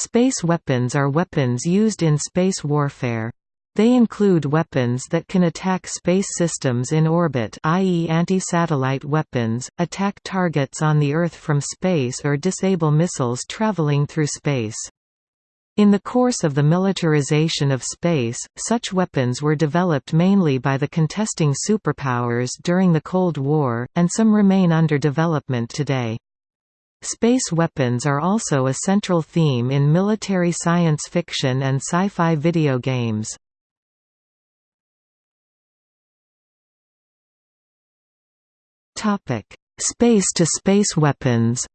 Space weapons are weapons used in space warfare. They include weapons that can attack space systems in orbit i.e. anti-satellite weapons, attack targets on the Earth from space or disable missiles traveling through space. In the course of the militarization of space, such weapons were developed mainly by the contesting superpowers during the Cold War, and some remain under development today. Space weapons are also a central theme in military science fiction and sci-fi video games. Space-to-space -space weapons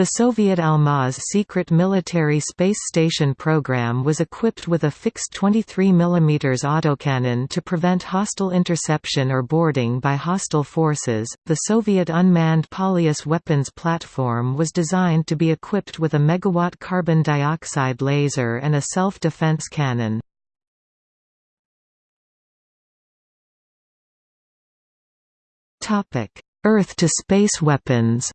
The Soviet Almaz secret military space station program was equipped with a fixed 23 mm autocannon to prevent hostile interception or boarding by hostile forces. The Soviet unmanned Polyus weapons platform was designed to be equipped with a megawatt carbon dioxide laser and a self-defense cannon. Earth-to-space weapons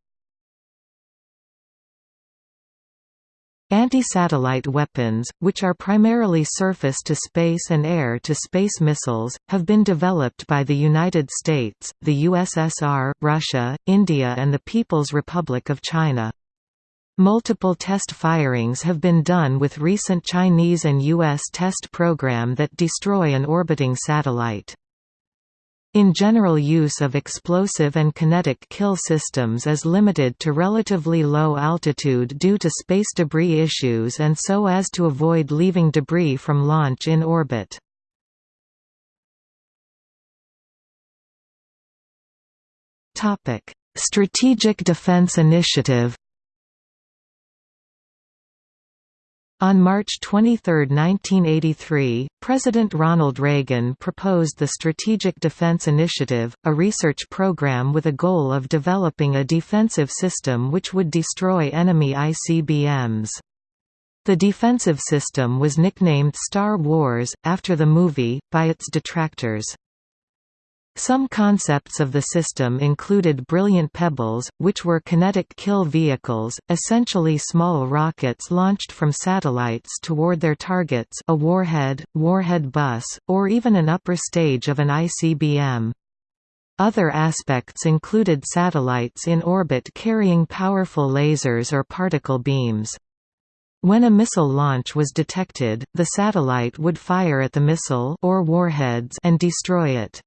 Anti-satellite weapons, which are primarily surface-to-space and air-to-space missiles, have been developed by the United States, the USSR, Russia, India and the People's Republic of China. Multiple test firings have been done with recent Chinese and U.S. test program that destroy an orbiting satellite. In general use of explosive and kinetic kill systems is limited to relatively low altitude due to space debris issues and so as to avoid leaving debris from launch in orbit. Strategic Defense Initiative On March 23, 1983, President Ronald Reagan proposed the Strategic Defense Initiative, a research program with a goal of developing a defensive system which would destroy enemy ICBMs. The defensive system was nicknamed Star Wars, after the movie, by its detractors. Some concepts of the system included brilliant pebbles, which were kinetic kill vehicles, essentially small rockets launched from satellites toward their targets a warhead, warhead bus, or even an upper stage of an ICBM. Other aspects included satellites in orbit carrying powerful lasers or particle beams. When a missile launch was detected, the satellite would fire at the missile or warheads and destroy it.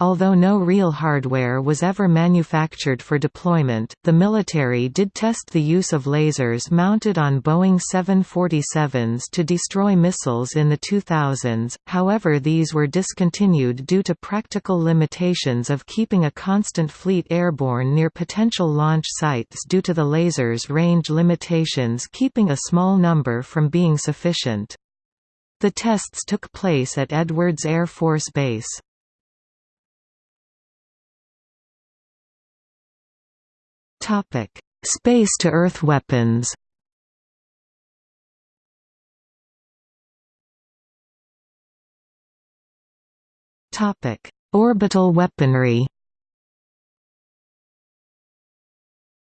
Although no real hardware was ever manufactured for deployment, the military did test the use of lasers mounted on Boeing 747s to destroy missiles in the 2000s, however these were discontinued due to practical limitations of keeping a constant fleet airborne near potential launch sites due to the lasers' range limitations keeping a small number from being sufficient. The tests took place at Edwards Air Force Base. Topic: Space-to-Earth weapons. Topic: Orbital weaponry.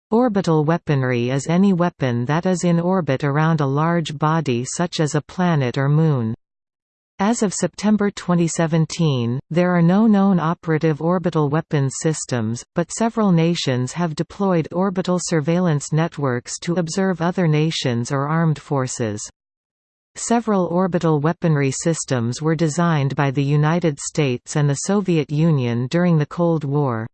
Orbital weaponry is any weapon that is in orbit around a large body such as a planet or moon. As of September 2017, there are no known operative orbital weapons systems, but several nations have deployed orbital surveillance networks to observe other nations or armed forces. Several orbital weaponry systems were designed by the United States and the Soviet Union during the Cold War.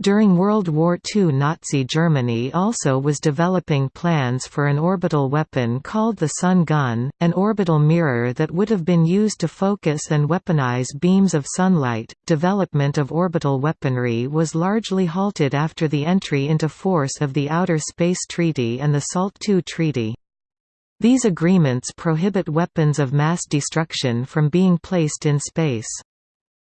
During World War II Nazi Germany also was developing plans for an orbital weapon called the Sun Gun, an orbital mirror that would have been used to focus and weaponize beams of sunlight. Development of orbital weaponry was largely halted after the entry into force of the Outer Space Treaty and the SALT II Treaty. These agreements prohibit weapons of mass destruction from being placed in space.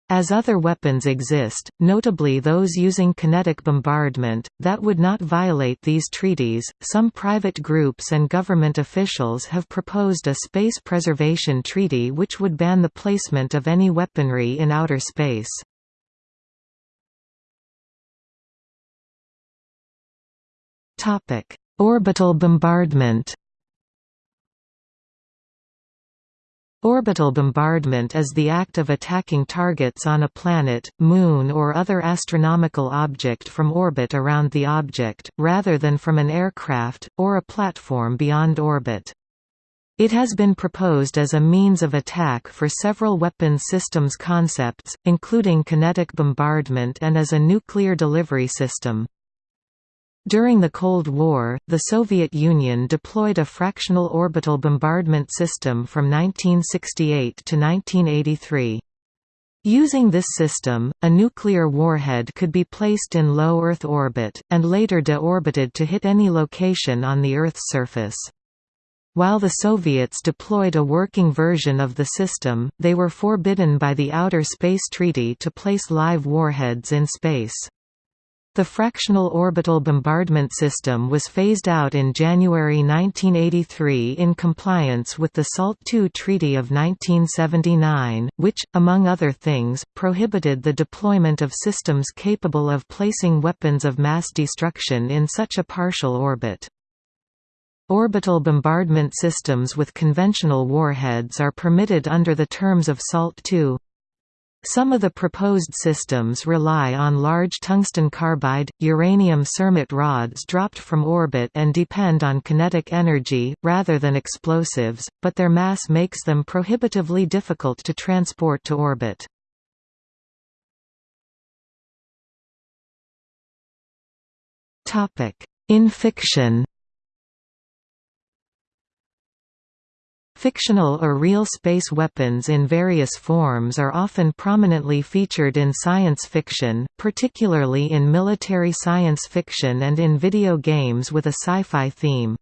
As other weapons exist, notably those using kinetic bombardment, that would not violate these treaties, some private groups and government officials have proposed a space preservation treaty which would ban the placement of any weaponry in outer space. Orbital bombardment Orbital bombardment is the act of attacking targets on a planet, moon or other astronomical object from orbit around the object, rather than from an aircraft, or a platform beyond orbit. It has been proposed as a means of attack for several weapons systems concepts, including kinetic bombardment and as a nuclear delivery system. During the Cold War, the Soviet Union deployed a fractional orbital bombardment system from 1968 to 1983. Using this system, a nuclear warhead could be placed in low Earth orbit, and later deorbited to hit any location on the Earth's surface. While the Soviets deployed a working version of the system, they were forbidden by the Outer Space Treaty to place live warheads in space. The fractional orbital bombardment system was phased out in January 1983 in compliance with the SALT II Treaty of 1979, which, among other things, prohibited the deployment of systems capable of placing weapons of mass destruction in such a partial orbit. Orbital bombardment systems with conventional warheads are permitted under the terms of SALT II. Some of the proposed systems rely on large tungsten carbide, uranium cermet rods dropped from orbit and depend on kinetic energy, rather than explosives, but their mass makes them prohibitively difficult to transport to orbit. In fiction Fictional or real space weapons in various forms are often prominently featured in science fiction, particularly in military science fiction and in video games with a sci-fi theme.